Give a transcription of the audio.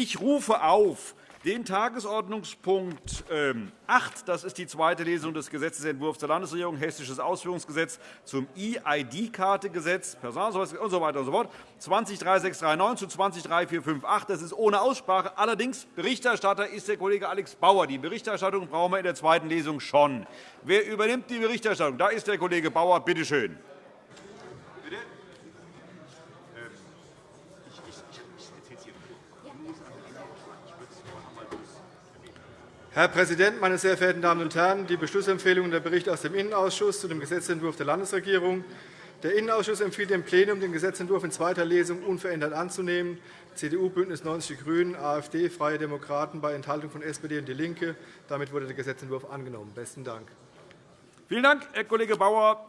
Ich rufe auf den Tagesordnungspunkt 8, ähm, das ist die zweite Lesung des Gesetzentwurfs der Landesregierung, Hessisches Ausführungsgesetz zum E-ID-Kartegesetz, Personalausweis usw. So weiter und so fort, 203639 zu 203458. Das ist ohne Aussprache. Allerdings Berichterstatter ist der Kollege Alex Bauer. Die Berichterstattung brauchen wir in der zweiten Lesung schon. Wer übernimmt die Berichterstattung? Da ist der Kollege Bauer. Bitte schön. Herr Präsident, meine sehr verehrten Damen und Herren! Die Beschlussempfehlung und der Bericht aus dem Innenausschuss zu dem Gesetzentwurf der Landesregierung. Der Innenausschuss empfiehlt dem Plenum, den Gesetzentwurf in zweiter Lesung unverändert anzunehmen. CDU, BÜNDNIS 90 die GRÜNEN, AfD, Freie Demokraten bei Enthaltung von SPD und DIE LINKE. Damit wurde der Gesetzentwurf angenommen. – Besten Dank. Vielen Dank, Herr Kollege Bauer.